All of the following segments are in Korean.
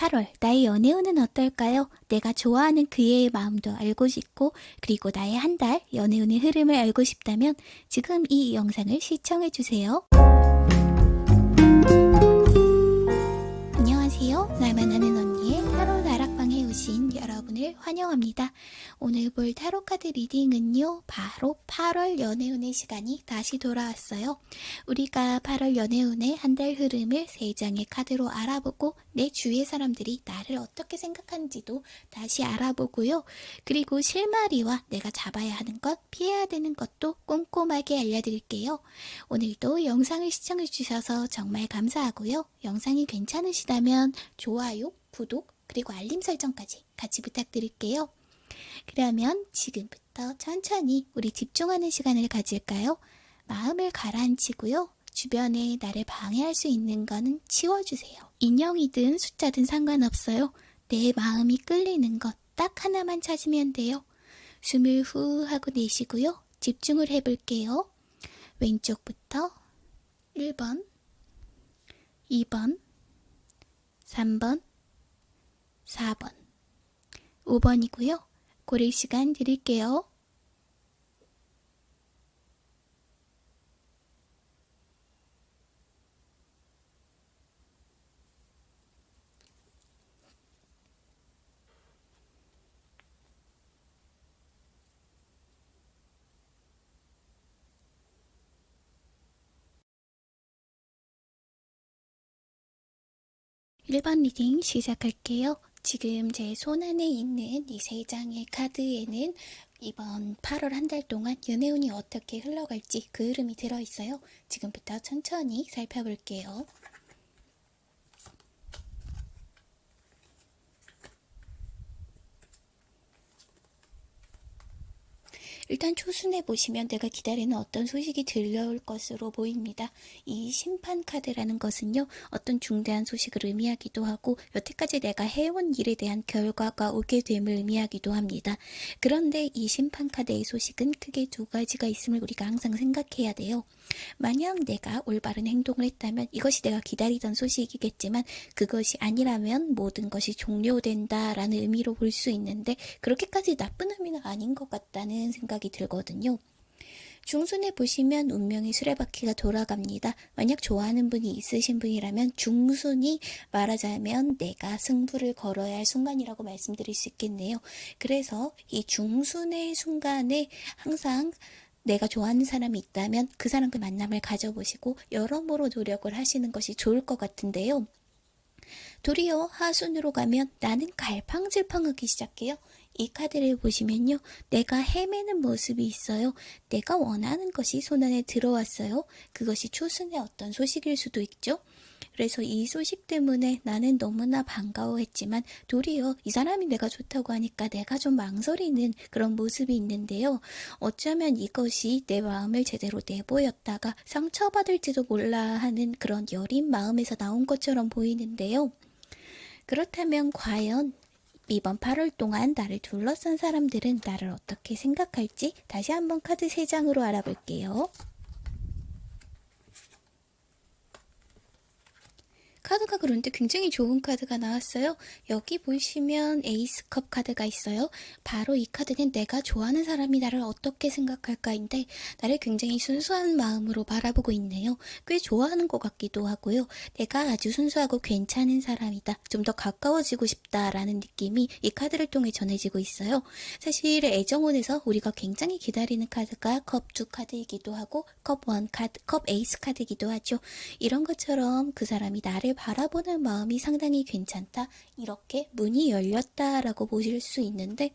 8월, 나의 연애운은 어떨까요? 내가 좋아하는 그의 마음도 알고 싶고, 그리고 나의 한 달 연애운의 흐름을 알고 싶다면 지금 이 영상을 시청해주세요. 여러분을 환영합니다. 오늘 볼 타로 카드 리딩은요, 바로 8월 연애운의 시간이 다시 돌아왔어요. 우리가 8월 연애운의 한 달 흐름을 3장의 카드로 알아보고 내 주위의 사람들이 나를 어떻게 생각하는지도 다시 알아보고요. 그리고 실마리와 내가 잡아야 하는 것, 피해야 되는 것도 꼼꼼하게 알려드릴게요. 오늘도 영상을 시청해주셔서 정말 감사하고요. 영상이 괜찮으시다면 좋아요, 구독, 그리고 알림 설정까지 같이 부탁드릴게요. 그러면 지금부터 천천히 우리 집중하는 시간을 가질까요? 마음을 가라앉히고요. 주변에 나를 방해할 수 있는 거는 치워주세요. 인형이든 숫자든 상관없어요. 내 마음이 끌리는 것 딱 하나만 찾으면 돼요. 숨을 후 하고 내쉬고요. 집중을 해볼게요. 왼쪽부터 1번, 2번, 3번, 4번, 5번이고요. 고를 시간 드릴게요. 1번 reading 시작할게요. 지금 제 손 안에 있는 이 세 장의 카드에는 이번 8월 한 달 동안 연애운이 어떻게 흘러갈지 그 흐름이 들어있어요. 지금부터 천천히 살펴볼게요. 일단 초순에 보시면 내가 기다리는 어떤 소식이 들려올 것으로 보입니다. 이 심판 카드라는 것은요, 어떤 중대한 소식을 의미하기도 하고, 여태까지 내가 해온 일에 대한 결과가 오게 됨을 의미하기도 합니다. 그런데 이 심판 카드의 소식은 크게 두 가지가 있음을 우리가 항상 생각해야 돼요. 만약 내가 올바른 행동을 했다면 이것이 내가 기다리던 소식이겠지만 그것이 아니라면 모든 것이 종료된다라는 의미로 볼 수 있는데 그렇게까지 나쁜 의미는 아닌 것 같다는 생각이 들거든요. 중순에 보시면 운명의 수레바퀴가 돌아갑니다. 만약 좋아하는 분이 있으신 분이라면 중순이 말하자면 내가 승부를 걸어야 할 순간이라고 말씀드릴 수 있겠네요. 그래서 이 중순의 순간에 항상 내가 좋아하는 사람이 있다면 그 사람과 만남을 가져보시고 여러모로 노력을 하시는 것이 좋을 것 같은데요. 도리어 하순으로 가면 나는 갈팡질팡하기 시작해요. 이 카드를 보시면요. 내가 헤매는 모습이 있어요. 내가 원하는 것이 손안에 들어왔어요. 그것이 초순의 어떤 소식일 수도 있죠. 그래서 이 소식 때문에 나는 너무나 반가워했지만 도리어 이 사람이 내가 좋다고 하니까 내가 좀 망설이는 그런 모습이 있는데요. 어쩌면 이것이 내 마음을 제대로 내보였다가 상처받을지도 몰라 하는 그런 여린 마음에서 나온 것처럼 보이는데요. 그렇다면 과연 이번 8월 동안 나를 둘러싼 사람들은 나를 어떻게 생각할지 다시 한번 카드 3장으로 알아볼게요. 카드가 그런데 굉장히 좋은 카드가 나왔어요. 여기 보시면 에이스컵 카드가 있어요. 바로 이 카드는 내가 좋아하는 사람이 나를 어떻게 생각할까인데 나를 굉장히 순수한 마음으로 바라보고 있네요. 꽤 좋아하는 것 같기도 하고요. 내가 아주 순수하고 괜찮은 사람이다. 좀 더 가까워지고 싶다라는 느낌이 이 카드를 통해 전해지고 있어요. 사실 애정원에서 우리가 굉장히 기다리는 카드가 컵 2 카드이기도 하고 컵 1 카드, 컵 에이스 카드이기도 하죠. 이런 것처럼 그 사람이 나를 바라보는 마음이 상당히 괜찮다. 이렇게 문이 열렸다라고 보실 수 있는데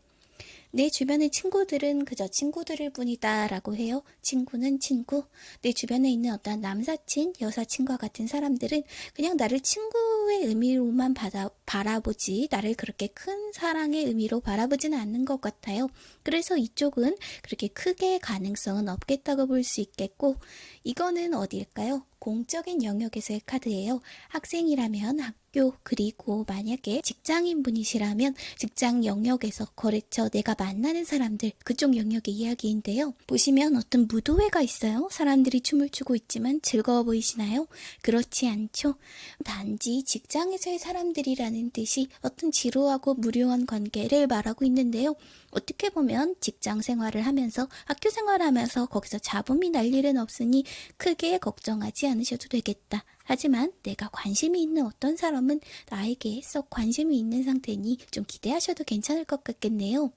내 주변의 친구들은 그저 친구들일 뿐이다 라고 해요. 친구는 친구. 내 주변에 있는 어떤 남사친, 여사친과 같은 사람들은 그냥 나를 친구의 의미로만 받아, 바라보지 나를 그렇게 큰 사랑의 의미로 바라보지는 않는 것 같아요. 그래서 이쪽은 그렇게 크게 가능성은 없겠다고 볼 수 있겠고 이거는 어디일까요? 공적인 영역에서의 카드예요. 학생이라면 학 학교 그리고 만약에 직장인 분이시라면 직장 영역에서 거래처 내가 만나는 사람들 그쪽 영역의 이야기인데요. 보시면 어떤 무도회가 있어요. 사람들이 춤을 추고 있지만 즐거워 보이시나요? 그렇지 않죠. 단지 직장에서의 사람들이라는 뜻이 어떤 지루하고 무료한 관계를 말하고 있는데요. 어떻게 보면 직장 생활을 하면서 학교 생활을 하면서 거기서 잡음이 날 일은 없으니 크게 걱정하지 않으셔도 되겠다. 하지만 내가 관심이 있는 어떤 사람은 나에게 썩 관심이 있는 상태니 좀 기대하셔도 괜찮을 것 같겠네요.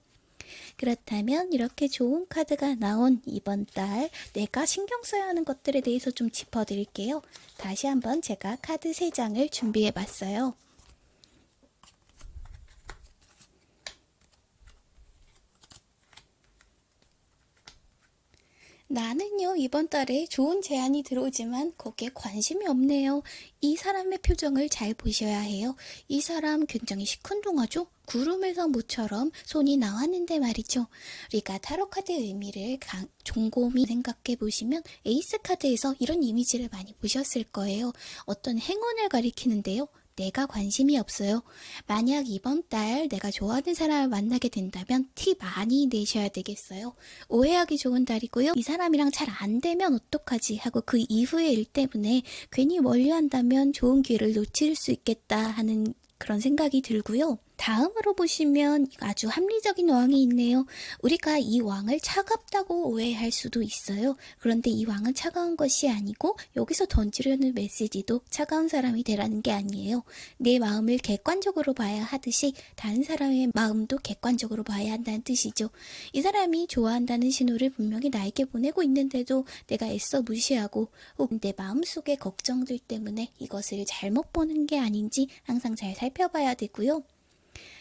그렇다면 이렇게 좋은 카드가 나온 이번 달 내가 신경 써야 하는 것들에 대해서 좀 짚어드릴게요. 다시 한번 제가 카드 3장을 준비해 봤어요. 나는요, 이번 달에 좋은 제안이 들어오지만 거기에 관심이 없네요. 이 사람의 표정을 잘 보셔야 해요. 이 사람 굉장히 시큰둥하죠? 구름에서 모처럼 손이 나왔는데 말이죠. 우리가 타로 카드 의미를 곰곰이 생각해 보시면 에이스 카드에서 이런 이미지를 많이 보셨을 거예요. 어떤 행운을 가리키는데요. 내가 관심이 없어요. 만약 이번 달 내가 좋아하는 사람을 만나게 된다면 티 많이 내셔야 되겠어요. 오해하기 좋은 달이고요. 이 사람이랑 잘 안 되면 어떡하지 하고 그 이후의 일 때문에 괜히 멀리 한다면 좋은 기회를 놓칠 수 있겠다 하는 그런 생각이 들고요. 다음으로 보시면 아주 합리적인 왕이 있네요. 우리가 이 왕을 차갑다고 오해할 수도 있어요. 그런데 이 왕은 차가운 것이 아니고 여기서 던지려는 메시지도 차가운 사람이 되라는 게 아니에요. 내 마음을 객관적으로 봐야 하듯이 다른 사람의 마음도 객관적으로 봐야 한다는 뜻이죠. 이 사람이 좋아한다는 신호를 분명히 나에게 보내고 있는데도 내가 애써 무시하고 내 마음속의 걱정들 때문에 이것을 잘못 보는 게 아닌지 항상 잘 살펴봐야 되고요.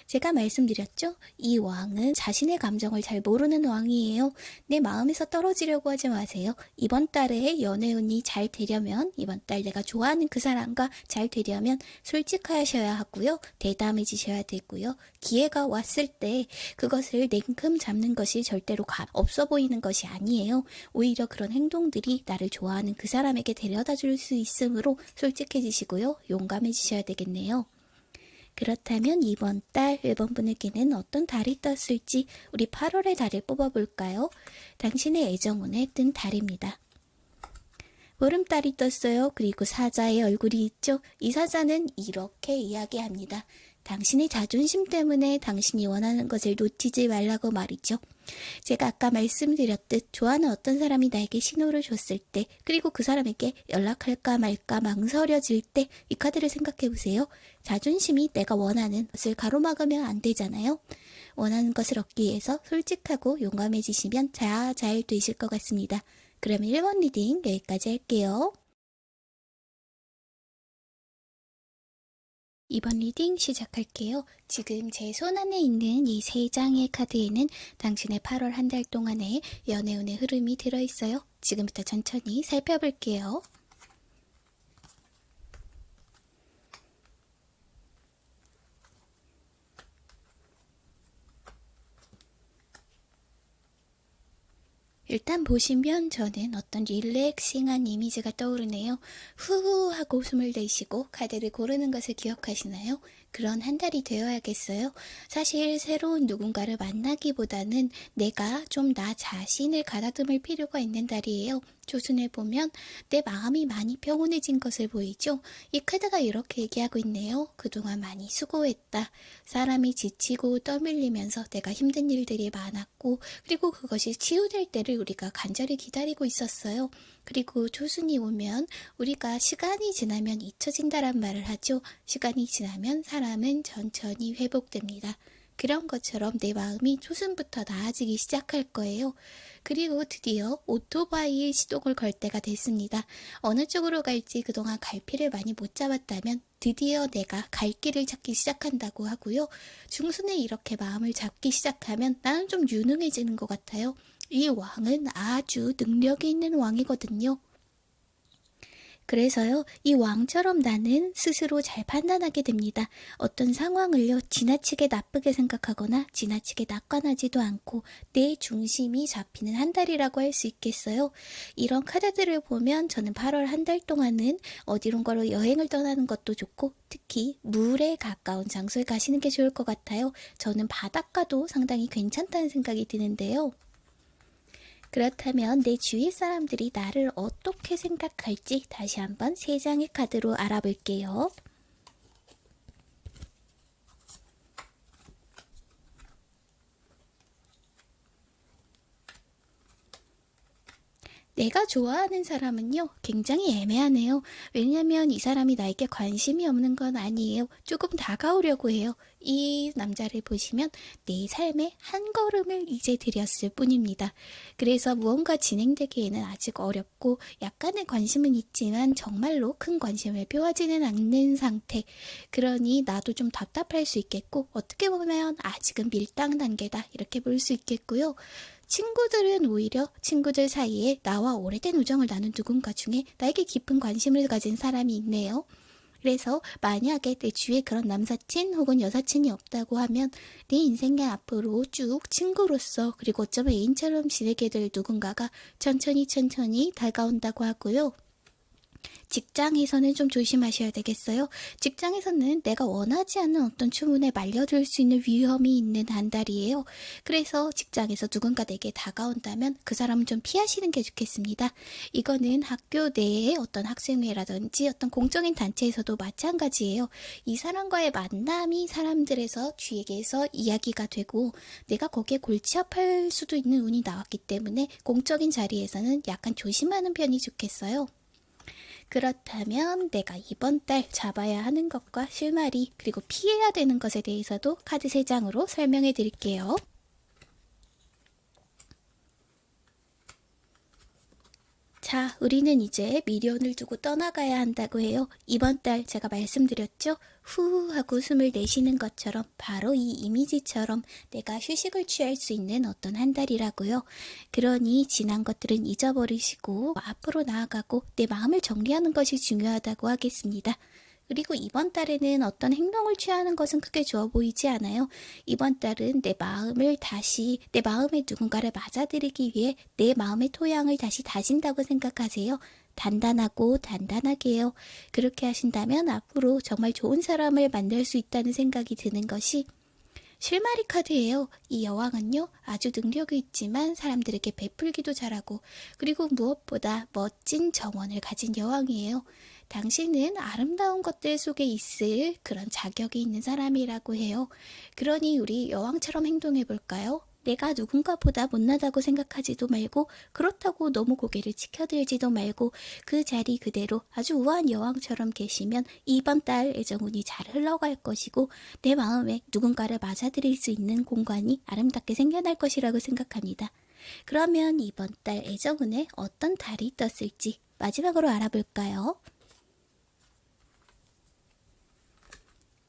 제가 말씀드렸죠? 이 왕은 자신의 감정을 잘 모르는 왕이에요. 내 마음에서 떨어지려고 하지 마세요. 이번 달에 연애운이 잘 되려면, 이번 달 내가 좋아하는 그 사람과 잘 되려면 솔직하셔야 하고요. 대담해지셔야 되고요. 기회가 왔을 때 그것을 냉큼 잡는 것이 절대로 없어 보이는 것이 아니에요. 오히려 그런 행동들이 나를 좋아하는 그 사람에게 데려다 줄 수 있으므로 솔직해지시고요. 용감해지셔야 되겠네요. 그렇다면 이번 달 1번 분에게는 어떤 달이 떴을지 우리 8월의 달을 뽑아볼까요? 당신의 애정운에 뜬 달입니다. 보름달이 떴어요. 그리고 사자의 얼굴이 있죠. 이 사자는 이렇게 이야기합니다. 당신의 자존심 때문에 당신이 원하는 것을 놓치지 말라고 말이죠. 제가 아까 말씀드렸듯 좋아하는 어떤 사람이 나에게 신호를 줬을 때 그리고 그 사람에게 연락할까 말까 망설여질 때 이 카드를 생각해 보세요. 자존심이 내가 원하는 것을 가로막으면 안 되잖아요. 원하는 것을 얻기 위해서 솔직하고 용감해지시면 잘, 잘 되실 것 같습니다. 그러면 1번 reading 여기까지 할게요. 2번 reading 시작할게요. 지금 제 손 안에 있는 이 세 장의 카드에는 당신의 8월 한 달 동안의 연애운의 흐름이 들어있어요. 지금부터 천천히 살펴볼게요. 일단 보시면 저는 어떤 릴렉싱한 이미지가 떠오르네요. 후후 하고 숨을 내쉬고 카드를 고르는 것을 기억하시나요? 그런 한 달이 되어야겠어요. 사실 새로운 누군가를 만나기보다는 내가 좀 나 자신을 가다듬을 필요가 있는 달이에요. 조순에 보면 내 마음이 많이 평온해진 것을 보이죠? 이 카드가 이렇게 얘기하고 있네요. 그동안 많이 수고했다. 사람이 지치고 떠밀리면서 내가 힘든 일들이 많았고 그리고 그것이 치유될 때를 우리가 간절히 기다리고 있었어요. 그리고 조순이 오면 우리가 시간이 지나면 잊혀진다란 말을 하죠. 시간이 지나면 사람은 천천히 회복됩니다. 그런 것처럼 내 마음이 초순부터 나아지기 시작할 거예요. 그리고 드디어 오토바이 시동을 걸 때가 됐습니다. 어느 쪽으로 갈지 그동안 갈피를 많이 못 잡았다면 드디어 내가 갈 길을 찾기 시작한다고 하고요. 중순에 이렇게 마음을 잡기 시작하면 나는 좀 유능해지는 것 같아요. 이 왕은 아주 능력이 있는 왕이거든요. 그래서요, 이 왕처럼 나는 스스로 잘 판단하게 됩니다. 어떤 상황을요, 지나치게 나쁘게 생각하거나 지나치게 낙관하지도 않고 내 중심이 잡히는 한 달이라고 할 수 있겠어요. 이런 카드들을 보면 저는 8월 한 달 동안은 어디론가로 여행을 떠나는 것도 좋고 특히 물에 가까운 장소에 가시는 게 좋을 것 같아요. 저는 바닷가도 상당히 괜찮다는 생각이 드는데요. 그렇다면 내 주위 사람들이 나를 어떻게 생각할지 다시 한번 세 장의 카드로 알아볼게요. 내가 좋아하는 사람은요, 굉장히 애매하네요. 왜냐면 이 사람이 나에게 관심이 없는 건 아니에요. 조금 다가오려고 해요. 이 남자를 보시면 내 삶의 한 걸음을 이제 들였을 뿐입니다. 그래서 무언가 진행되기에는 아직 어렵고 약간의 관심은 있지만 정말로 큰 관심을 표하지는 않는 상태. 그러니 나도 좀 답답할 수 있겠고 어떻게 보면 아직은 밀당 단계다 이렇게 볼 수 있겠고요. 친구들은 오히려 친구들 사이에 나와 오래된 우정을 나눈 누군가 중에 나에게 깊은 관심을 가진 사람이 있네요. 그래서 만약에 내 주위에 그런 남사친 혹은 여사친이 없다고 하면 내 인생의 앞으로 쭉 친구로서 그리고 어쩌면 애인처럼 지내게 될 누군가가 천천히 천천히 다가온다고 하고요. 직장에서는 좀 조심하셔야 되겠어요. 직장에서는 내가 원하지 않는 어떤 주문에 말려들 수 있는 위험이 있는 한 달이에요. 그래서 직장에서 누군가 내게 다가온다면 그 사람은 좀 피하시는 게 좋겠습니다. 이거는 학교 내에 어떤 학생회라든지 어떤 공적인 단체에서도 마찬가지예요. 이 사람과의 만남이 사람들에서 주에게서 이야기가 되고 내가 거기에 골치아파할 수도 있는 운이 나왔기 때문에 공적인 자리에서는 약간 조심하는 편이 좋겠어요. 그렇다면 내가 이번 달 잡아야 하는 것과 실마리 그리고 피해야 되는 것에 대해서도 카드 3장으로 설명해 드릴게요. 자, 우리는 이제 미련을 두고 떠나가야 한다고 해요. 이번 달 제가 말씀드렸죠? 후 하고 숨을 내쉬는 것처럼 바로 이 이미지처럼 내가 휴식을 취할 수 있는 어떤 한 달이라고요. 그러니 지난 것들은 잊어버리시고 앞으로 나아가고 내 마음을 정리하는 것이 중요하다고 하겠습니다. 그리고 이번 달에는 어떤 행동을 취하는 것은 크게 좋아 보이지 않아요. 이번 달은 내 마음을 다시, 내 마음에 누군가를 맞아들이기 위해 내 마음의 토양을 다시 다진다고 생각하세요. 단단하고 단단하게요. 그렇게 하신다면 앞으로 정말 좋은 사람을 만날 수 있다는 생각이 드는 것이 실마리 카드예요. 이 여왕은요, 아주 능력이 있지만 사람들에게 베풀기도 잘하고, 그리고 무엇보다 멋진 정원을 가진 여왕이에요. 당신은 아름다운 것들 속에 있을 그런 자격이 있는 사람이라고 해요. 그러니 우리 여왕처럼 행동해 볼까요? 내가 누군가보다 못나다고 생각하지도 말고 그렇다고 너무 고개를 치켜들지도 말고 그 자리 그대로 아주 우아한 여왕처럼 계시면 이번 달 애정운이 잘 흘러갈 것이고 내 마음에 누군가를 맞아들일 수 있는 공간이 아름답게 생겨날 것이라고 생각합니다. 그러면 이번 달 애정운에 어떤 달이 떴을지 마지막으로 알아볼까요?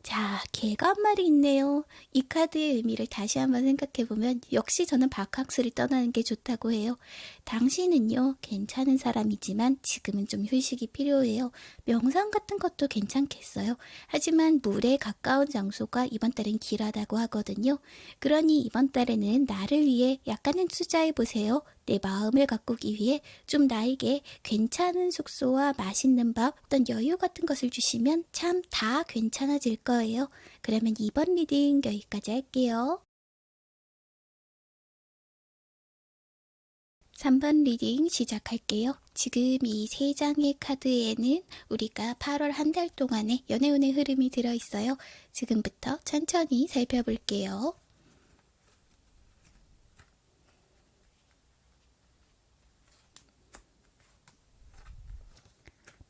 자, 개가 한 마리 있네요. 이 카드의 의미를 다시 한번 생각해보면 역시 저는 바캉스를 떠나는 게 좋다고 해요. 당신은요, 괜찮은 사람이지만 지금은 좀 휴식이 필요해요. 명상 같은 것도 괜찮겠어요. 하지만 물에 가까운 장소가 이번 달엔 길하다고 하거든요. 그러니 이번 달에는 나를 위해 약간은 투자해보세요. 내 마음을 가꾸기 위해 좀 나에게 괜찮은 숙소와 맛있는 밥, 어떤 여유 같은 것을 주시면 참 다 괜찮아질 거예요. 그러면 2번 reading 여기까지 할게요. 3번 reading 시작할게요. 지금 이 세 장의 카드에는 우리가 8월 한 달 동안의 연애운의 흐름이 들어있어요. 지금부터 천천히 살펴볼게요.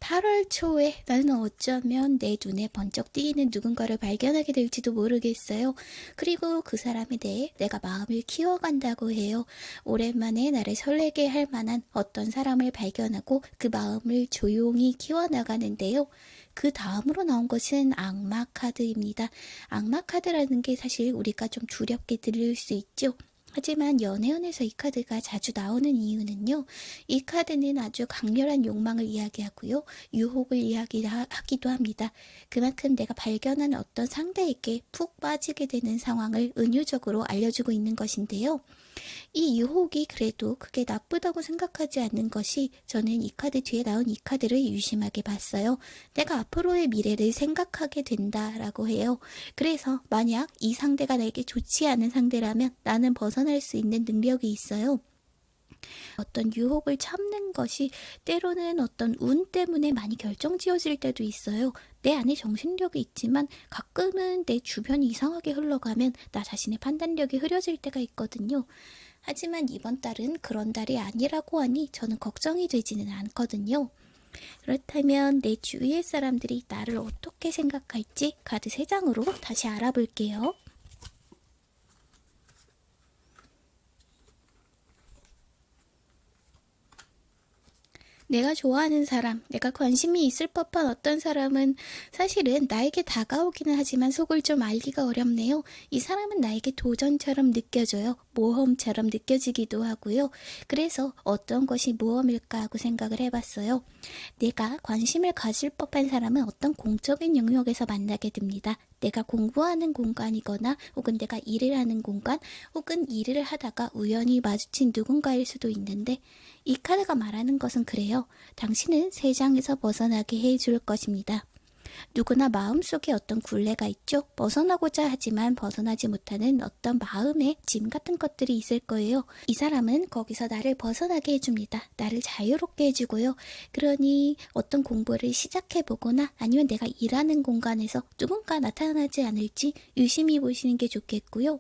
8월 초에 나는 어쩌면 내 눈에 번쩍 띄는 누군가를 발견하게 될지도 모르겠어요. 그리고 그 사람에 대해 내가 마음을 키워간다고 해요. 오랜만에 나를 설레게 할 만한 어떤 사람을 발견하고 그 마음을 조용히 키워나가는데요. 그 다음으로 나온 것은 악마 카드입니다. 악마 카드라는 게 사실 우리가 좀 두렵게 들릴 수 있죠. 하지만 연애운에서 이 카드가 자주 나오는 이유는요. 이 카드는 아주 강렬한 욕망을 이야기하고요. 유혹을 이야기하기도 합니다. 그만큼 내가 발견한 어떤 상대에게 푹 빠지게 되는 상황을 은유적으로 알려주고 있는 것인데요. 이 유혹이 그래도 그게 나쁘다고 생각하지 않는 것이 저는 이 카드 뒤에 나온 이 카드를 유심하게 봤어요. 내가 앞으로의 미래를 생각하게 된다라고 해요. 그래서 만약 이 상대가 나에게 좋지 않은 상대라면 나는 벗어날 수 있는 능력이 있어요. 어떤 유혹을 참는 것이 때로는 어떤 운 때문에 많이 결정지어질 때도 있어요. 내 안에 정신력이 있지만 가끔은 내 주변이 이상하게 흘러가면 나 자신의 판단력이 흐려질 때가 있거든요. 하지만 이번 달은 그런 달이 아니라고 하니 저는 걱정이 되지는 않거든요. 그렇다면 내 주위의 사람들이 나를 어떻게 생각할지 카드 3장으로 다시 알아볼게요. 내가 좋아하는 사람, 내가 관심이 있을 법한 어떤 사람은 사실은 나에게 다가오기는 하지만 속을 좀 알기가 어렵네요. 이 사람은 나에게 도전처럼 느껴져요. 모험처럼 느껴지기도 하고요. 그래서 어떤 것이 모험일까 하고 생각을 해봤어요. 내가 관심을 가질 법한 사람은 어떤 공적인 영역에서 만나게 됩니다. 내가 공부하는 공간이거나 혹은 내가 일을 하는 공간 혹은 일을 하다가 우연히 마주친 누군가일 수도 있는데 이 카드가 말하는 것은 그래요. 당신은 세상에서 벗어나게 해줄 것입니다. 누구나 마음속에 어떤 굴레가 있죠. 벗어나고자 하지만 벗어나지 못하는 어떤 마음의 짐 같은 것들이 있을 거예요. 이 사람은 거기서 나를 벗어나게 해줍니다. 나를 자유롭게 해주고요. 그러니 어떤 공부를 시작해보거나 아니면 내가 일하는 공간에서 누군가 나타나지 않을지 유심히 보시는 게 좋겠고요.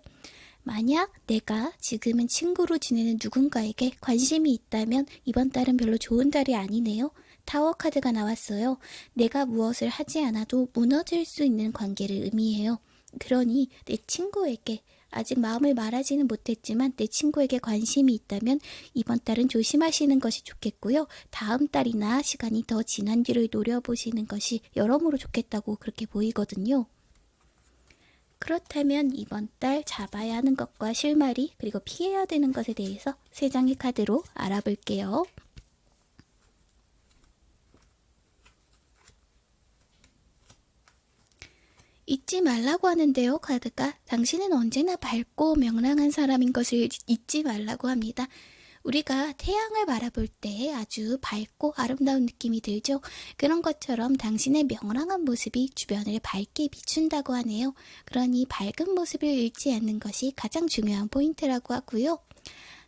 만약 내가 지금은 친구로 지내는 누군가에게 관심이 있다면 이번 달은 별로 좋은 달이 아니네요. 타워 카드가 나왔어요. 내가 무엇을 하지 않아도 무너질 수 있는 관계를 의미해요. 그러니 내 친구에게 아직 마음을 말하지는 못했지만 내 친구에게 관심이 있다면 이번 달은 조심하시는 것이 좋겠고요. 다음 달이나 시간이 더 지난 뒤를 노려보시는 것이 여러모로 좋겠다고 그렇게 보이거든요. 그렇다면 이번 달 잡아야 하는 것과 실마리 그리고 피해야 되는 것에 대해서 세 장의 카드로 알아볼게요. 잊지 말라고 하는데요, 카드가. 당신은 언제나 밝고 명랑한 사람인 것을 잊지 말라고 합니다. 우리가 태양을 바라볼 때 아주 밝고 아름다운 느낌이 들죠. 그런 것처럼 당신의 명랑한 모습이 주변을 밝게 비춘다고 하네요. 그러니 밝은 모습을 잃지 않는 것이 가장 중요한 포인트라고 하고요.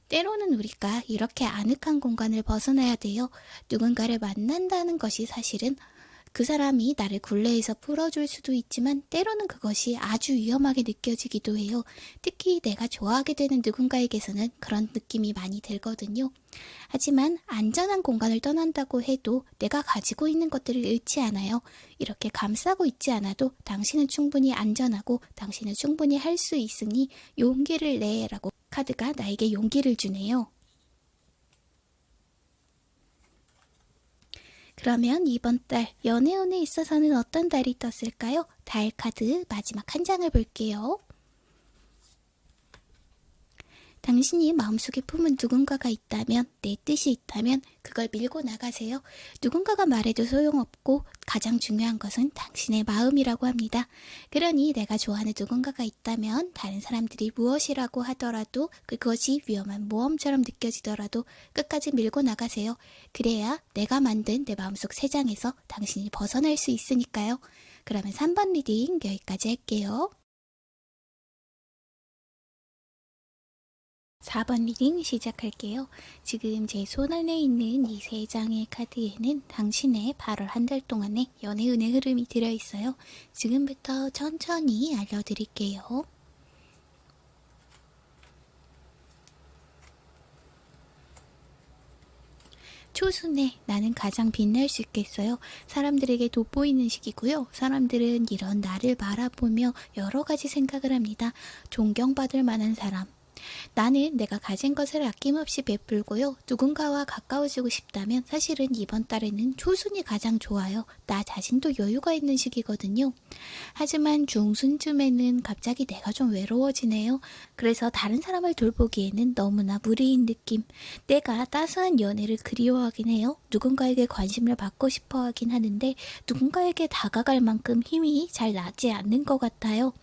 때로는 우리가 이렇게 아늑한 공간을 벗어나야 돼요. 누군가를 만난다는 것이 사실은 그 사람이 나를 굴레에서 풀어줄 수도 있지만 때로는 그것이 아주 위험하게 느껴지기도 해요. 특히 내가 좋아하게 되는 누군가에게서는 그런 느낌이 많이 들거든요. 하지만 안전한 공간을 떠난다고 해도 내가 가지고 있는 것들을 잃지 않아요. 이렇게 감싸고 있지 않아도 당신은 충분히 안전하고 당신은 충분히 할 수 있으니 용기를 내 라고 카드가 나에게 용기를 주네요. 그러면 이번 달 연애운에 있어서는 어떤 달이 떴을까요? 달 카드 마지막 한 장을 볼게요. 당신이 마음속에 품은 누군가가 있다면, 내 뜻이 있다면 그걸 밀고 나가세요. 누군가가 말해도 소용없고 가장 중요한 것은 당신의 마음이라고 합니다. 그러니 내가 좋아하는 누군가가 있다면 다른 사람들이 무엇이라고 하더라도 그것이 위험한 모험처럼 느껴지더라도 끝까지 밀고 나가세요. 그래야 내가 만든 내 마음속 새장에서 당신이 벗어날 수 있으니까요. 그러면 3번 reading 여기까지 할게요. 4번 reading 시작할게요. 지금 제 손안에 있는 이 세 장의 카드에는 당신의 8월 한 달 동안의 연애운의 흐름이 들어있어요. 지금부터 천천히 알려드릴게요. 초순에 나는 가장 빛날 수 있겠어요. 사람들에게 돋보이는 시기고요. 사람들은 이런 나를 바라보며 여러 가지 생각을 합니다. 존경받을 만한 사람, 나는 내가 가진 것을 아낌없이 베풀고요. 누군가와 가까워지고 싶다면 사실은 이번 달에는 초순이 가장 좋아요. 나 자신도 여유가 있는 시기거든요. 하지만 중순쯤에는 갑자기 내가 좀 외로워지네요. 그래서 다른 사람을 돌보기에는 너무나 무리인 느낌. 내가 따스한 연애를 그리워하긴 해요. 누군가에게 관심을 받고 싶어 하긴 하는데 누군가에게 다가갈 만큼 힘이 잘 나지 않는 것 같아요.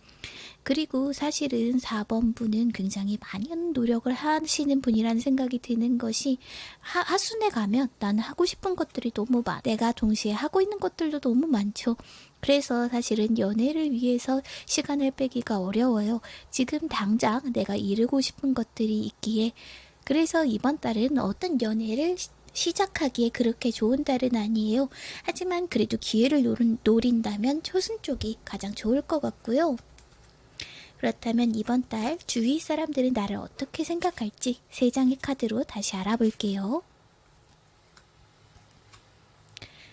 그리고 사실은 4번 분은 굉장히 많은 노력을 하시는 분이라는 생각이 드는 것이 하, 하순에 가면 나는 하고 싶은 것들이 너무 많아. 내가 동시에 하고 있는 것들도 너무 많죠. 그래서 사실은 연애를 위해서 시간을 빼기가 어려워요. 지금 당장 내가 이루고 싶은 것들이 있기에 그래서 이번 달은 어떤 연애를 시- 시작하기에 그렇게 좋은 달은 아니에요. 하지만 그래도 기회를 노린, 노린다면 초순 쪽이 가장 좋을 것 같고요. 그렇다면 이번 달 주위 사람들은 나를 어떻게 생각할지 세 장의 카드로 다시 알아볼게요.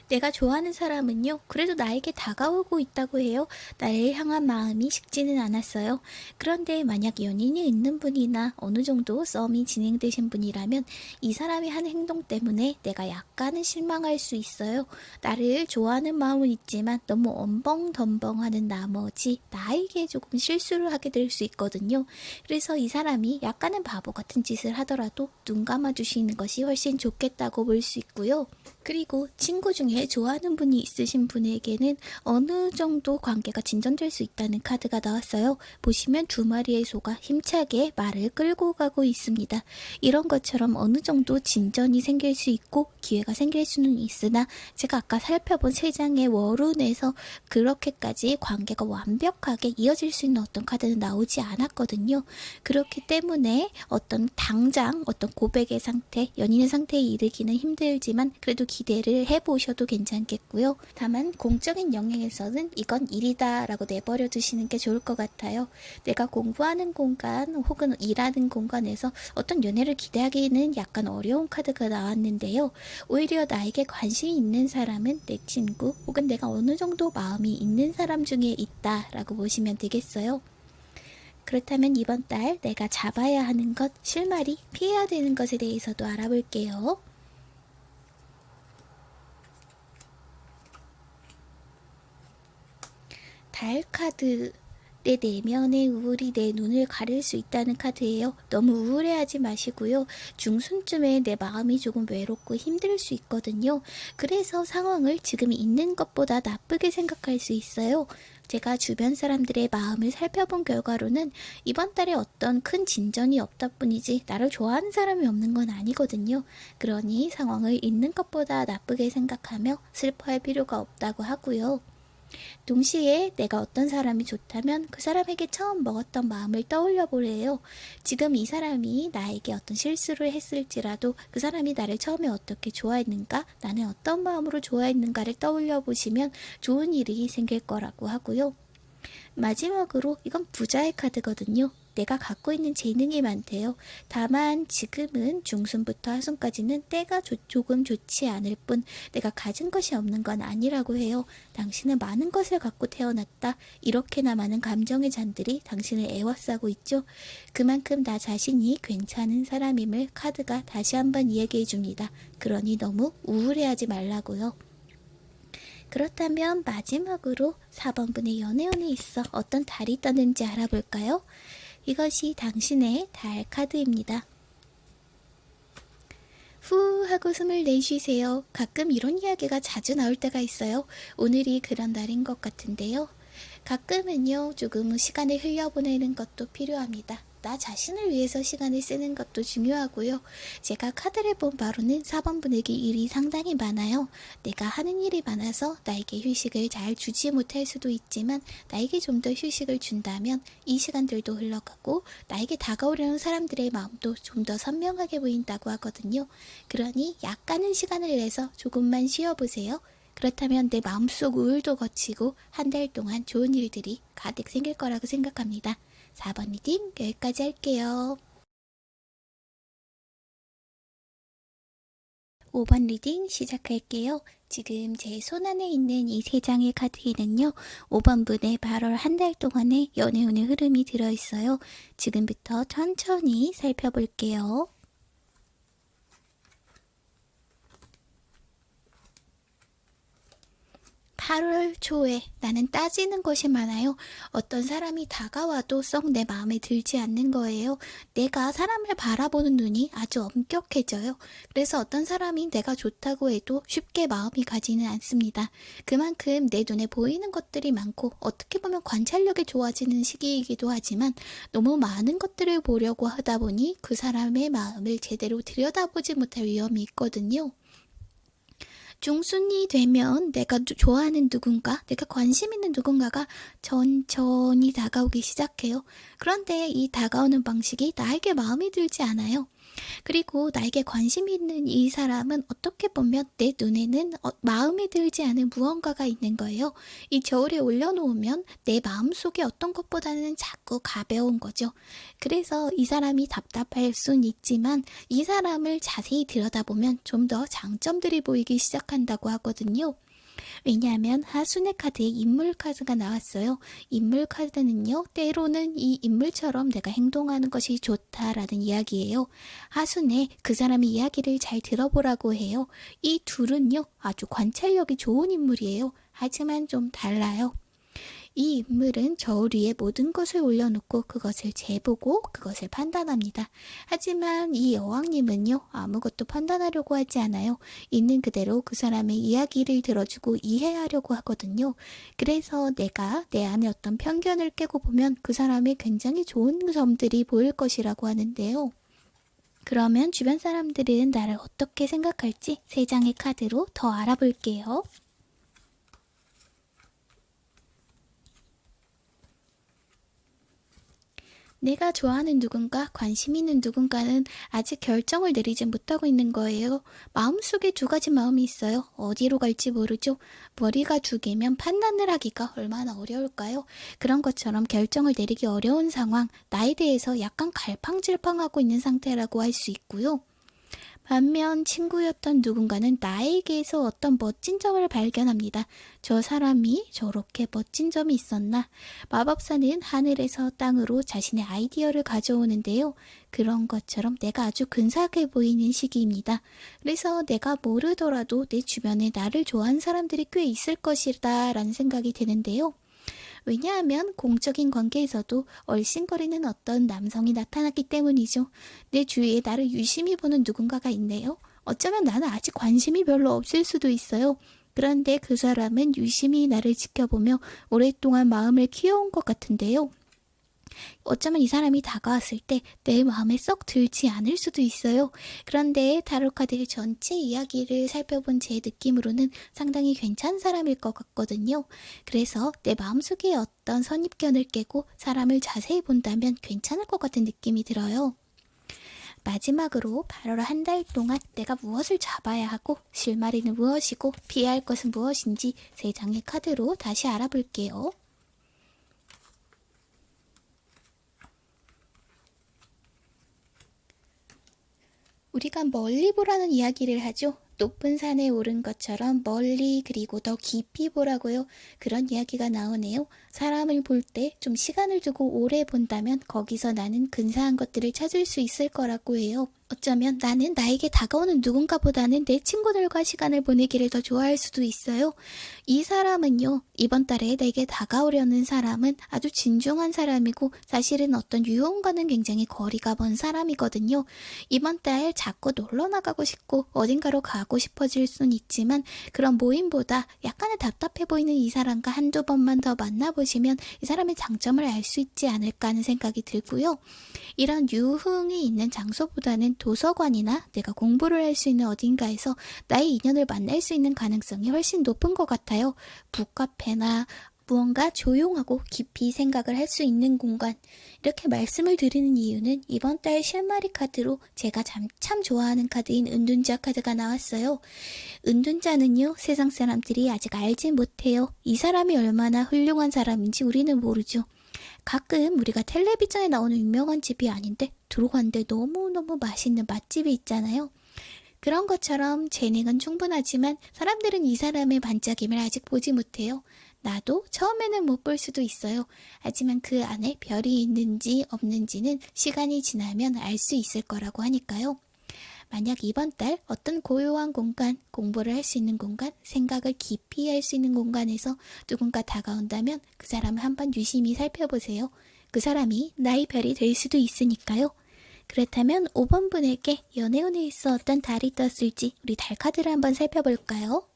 내가 좋아하는 사람은요, 그래도 나에게 다가오고 있다고 해요. 나를 향한 마음이 식지는 않았어요. 그런데 만약 연인이 있는 분이나 어느 정도 썸이 진행되신 분이라면 이 사람이 한 행동 때문에 내가 약간은 실망할 수 있어요. 나를 좋아하는 마음은 있지만 너무 엄벙덤벙하는 나머지 나에게 조금 실수를 하게 될 수 있거든요. 그래서 이 사람이 약간은 바보 같은 짓을 하더라도 눈 감아주시는 것이 훨씬 좋겠다고 볼 수 있고요. 그리고 친구 중에 좋아하는 분이 있으신 분에게는 어느 정도 관계가 진전될 수 있다는 카드가 나왔어요. 보시면 두 마리의 소가 힘차게 말을 끌고 가고 있습니다. 이런 것처럼 어느 정도 진전이 생길 수 있고 기회가 생길 수는 있으나 제가 아까 살펴본 세 장의 월운에서 그렇게까지 관계가 완벽하게 이어질 수 있는 어떤 카드는 나오지 않았거든요. 그렇기 때문에 어떤 당장 어떤 고백의 상태, 연인의 상태에 이르기는 힘들지만 그래도 기대를 해보셔도 괜찮겠고요. 다만 공적인 영역에서는 이건 일이다 라고 내버려 두시는 게 좋을 것 같아요. 내가 공부하는 공간 혹은 일하는 공간에서 어떤 연애를 기대하기는 약간 어려운 카드가 나왔는데요. 오히려 나에게 관심이 있는 사람은 내 친구 혹은 내가 어느 정도 마음이 있는 사람 중에 있다 라고 보시면 되겠어요. 그렇다면 이번 달 내가 잡아야 하는 것, 실마리, 피해야 되는 것에 대해서도 알아볼게요. 달 카드 내 내면의 우울이 내 눈을 가릴 수 있다는 카드예요. 너무 우울해하지 마시고요. 중순쯤에 내 마음이 조금 외롭고 힘들 수 있거든요. 그래서 상황을 지금 있는 것보다 나쁘게 생각할 수 있어요. 제가 주변 사람들의 마음을 살펴본 결과로는 이번 달에 어떤 큰 진전이 없다 뿐이지 나를 좋아하는 사람이 없는 건 아니거든요. 그러니 상황을 있는 것보다 나쁘게 생각하며 슬퍼할 필요가 없다고 하고요. 동시에 내가 어떤 사람이 좋다면 그 사람에게 처음 먹었던 마음을 떠올려 보래요. 지금 이 사람이 나에게 어떤 실수를 했을지라도 그 사람이 나를 처음에 어떻게 좋아했는가, 나는 어떤 마음으로 좋아했는가를 떠올려 보시면 좋은 일이 생길 거라고 하고요. 마지막으로 이건 부자의 카드거든요. 내가 갖고 있는 재능이 많대요. 다만 지금은 중순부터 하순까지는 때가 조, 조금 좋지 않을 뿐 내가 가진 것이 없는 건 아니라고 해요. 당신은 많은 것을 갖고 태어났다. 이렇게나 많은 감정의 잔들이 당신을 애워싸고 있죠. 그만큼 나 자신이 괜찮은 사람임을 카드가 다시 한번 이야기해 줍니다. 그러니 너무 우울해하지 말라고요. 그렇다면 마지막으로 4번분의 연애운에 있어 어떤 달이 떠는지 알아볼까요? 이것이 당신의 달 카드입니다. 후 하고 숨을 내쉬세요. 가끔 이런 이야기가 자주 나올 때가 있어요. 오늘이 그런 날인 것 같은데요. 가끔은요, 조금 시간을 흘려보내는 것도 필요합니다. 나 자신을 위해서 시간을 쓰는 것도 중요하고요. 제가 카드를 본 바로는 4번 분에게 일이 상당히 많아요. 내가 하는 일이 많아서 나에게 휴식을 잘 주지 못할 수도 있지만 나에게 좀 더 휴식을 준다면 이 시간들도 흘러가고 나에게 다가오려는 사람들의 마음도 좀 더 선명하게 보인다고 하거든요. 그러니 약간은 시간을 내서 조금만 쉬어보세요. 그렇다면 내 마음속 우울도 걷히고 한 달 동안 좋은 일들이 가득 생길 거라고 생각합니다. 4번 reading 여기까지 할게요. 5번 reading 시작할게요. 지금 제 손안에 있는 이 세 장의 카드에는요, 5번 분의 8월 한 달 동안의 연애운의 흐름이 들어있어요. 지금부터 천천히 살펴볼게요. 8월 초에 나는 따지는 것이 많아요. 어떤 사람이 다가와도 썩 내 마음에 들지 않는 거예요. 내가 사람을 바라보는 눈이 아주 엄격해져요. 그래서 어떤 사람이 내가 좋다고 해도 쉽게 마음이 가지는 않습니다. 그만큼 내 눈에 보이는 것들이 많고 어떻게 보면 관찰력이 좋아지는 시기이기도 하지만 너무 많은 것들을 보려고 하다 보니 그 사람의 마음을 제대로 들여다보지 못할 위험이 있거든요. 중순이 되면 내가 좋아하는 누군가, 내가 관심 있는 누군가가 천천히 다가오기 시작해요. 그런데 이 다가오는 방식이 나에게 마음에 들지 않아요. 그리고 나에게 관심 있는 이 사람은 어떻게 보면 내 눈에는 어, 마음에 들지 않은 무언가가 있는 거예요. 이 저울에 올려놓으면 내 마음속에 어떤 것보다는 자꾸 가벼운 거죠. 그래서 이 사람이 답답할 순 있지만 이 사람을 자세히 들여다보면 좀더 장점들이 보이기 시작한다고 하거든요. 왜냐하면 하순의 카드에 인물 카드가 나왔어요. 인물 카드는요, 때로는 이 인물처럼 내가 행동하는 것이 좋다라는 이야기예요. 하순에 그 사람의 이야기를 잘 들어보라고 해요. 이 둘은요, 아주 관찰력이 좋은 인물이에요. 하지만 좀 달라요. 이 인물은 저울 위에 모든 것을 올려놓고 그것을 재보고 그것을 판단합니다. 하지만 이 여왕님은요, 아무것도 판단하려고 하지 않아요. 있는 그대로 그 사람의 이야기를 들어주고 이해하려고 하거든요. 그래서 내가 내 안에 어떤 편견을 깨고 보면 그 사람의 굉장히 좋은 점들이 보일 것이라고 하는데요. 그러면 주변 사람들은 나를 어떻게 생각할지 세 장의 카드로 더 알아볼게요. 내가 좋아하는 누군가, 관심 있는 누군가는 아직 결정을 내리지 못하고 있는 거예요. 마음속에 두 가지 마음이 있어요. 어디로 갈지 모르죠. 머리가 두 개면 판단을 하기가 얼마나 어려울까요? 그런 것처럼 결정을 내리기 어려운 상황, 나에 대해서 약간 갈팡질팡하고 있는 상태라고 할 수 있고요. 반면 친구였던 누군가는 나에게서 어떤 멋진 점을 발견합니다. 저 사람이 저렇게 멋진 점이 있었나? 마법사는 하늘에서 땅으로 자신의 아이디어를 가져오는데요. 그런 것처럼 내가 아주 근사하게 보이는 시기입니다. 그래서 내가 모르더라도 내 주변에 나를 좋아하는 사람들이 꽤 있을 것이다 라는 생각이 드는데요. 왜냐하면 공적인 관계에서도 얼씬거리는 어떤 남성이 나타났기 때문이죠. 내 주위에 나를 유심히 보는 누군가가 있네요. 어쩌면 나는 아직 관심이 별로 없을 수도 있어요. 그런데 그 사람은 유심히 나를 지켜보며 오랫동안 마음을 키워온 것 같은데요. 어쩌면 이 사람이 다가왔을 때 내 마음에 썩 들지 않을 수도 있어요. 그런데 타로카드의 전체 이야기를 살펴본 제 느낌으로는 상당히 괜찮은 사람일 것 같거든요. 그래서 내 마음속에 어떤 선입견을 깨고 사람을 자세히 본다면 괜찮을 것 같은 느낌이 들어요. 마지막으로 8월 한 달 동안 내가 무엇을 잡아야 하고 실마리는 무엇이고 피해야 할 것은 무엇인지 세 장의 카드로 다시 알아볼게요. 우리가 멀리 보라는 이야기를 하죠. 높은 산에 오른 것처럼 멀리 그리고 더 깊이 보라고요. 그런 이야기가 나오네요. 사람을 볼 때 좀 시간을 두고 오래 본다면 거기서 나는 근사한 것들을 찾을 수 있을 거라고 해요. 어쩌면 나는 나에게 다가오는 누군가보다는 내 친구들과 시간을 보내기를 더 좋아할 수도 있어요. 이 사람은요, 이번 달에 내게 다가오려는 사람은 아주 진중한 사람이고 사실은 어떤 유흥과는 굉장히 거리가 먼 사람이거든요. 이번 달 자꾸 놀러 나가고 싶고 어딘가로 가고 싶어질 순 있지만 그런 모임보다 약간은 답답해 보이는 이 사람과 한두 번만 더 만나보시면 이 사람의 장점을 알 수 있지 않을까 하는 생각이 들고요. 이런 유흥이 있는 장소보다는 도서관이나 내가 공부를 할 수 있는 어딘가에서 나의 인연을 만날 수 있는 가능성이 훨씬 높은 것 같아요. 북카페나 무언가 조용하고 깊이 생각을 할 수 있는 공간. 이렇게 말씀을 드리는 이유는 이번 달 실마리 카드로 제가 참, 참 좋아하는 카드인 은둔자 카드가 나왔어요. 은둔자는요, 세상 사람들이 아직 알지 못해요. 이 사람이 얼마나 훌륭한 사람인지 우리는 모르죠. 가끔 우리가 텔레비전에 나오는 유명한 집이 아닌데 들어갔는데 너무너무 맛있는 맛집이 있잖아요. 그런 것처럼 재능은 충분하지만 사람들은 이 사람의 반짝임을 아직 보지 못해요. 나도 처음에는 못 볼 수도 있어요. 하지만 그 안에 별이 있는지 없는지는 시간이 지나면 알 수 있을 거라고 하니까요. 만약 이번 달 어떤 고요한 공간, 공부를 할 수 있는 공간, 생각을 깊이 할 수 있는 공간에서 누군가 다가온다면 그 사람을 한번 유심히 살펴보세요. 그 사람이 나의 별이 될 수도 있으니까요. 그렇다면 5번 분에게 연애운에서 어떤 달이 떴을지 우리 달 카드를 한번 살펴볼까요?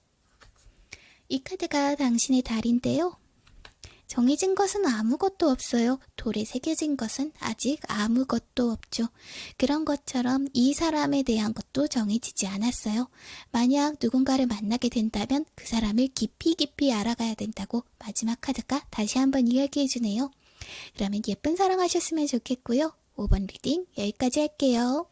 이 카드가 당신의 달인데요. 정해진 것은 아무것도 없어요. 돌에 새겨진 것은 아직 아무것도 없죠. 그런 것처럼 이 사람에 대한 것도 정해지지 않았어요. 만약 누군가를 만나게 된다면 그 사람을 깊이 깊이 알아가야 된다고 마지막 카드가 다시 한번 이야기해 주네요. 그러면 예쁜 사랑 하셨으면 좋겠고요. 5번 reading 여기까지 할게요.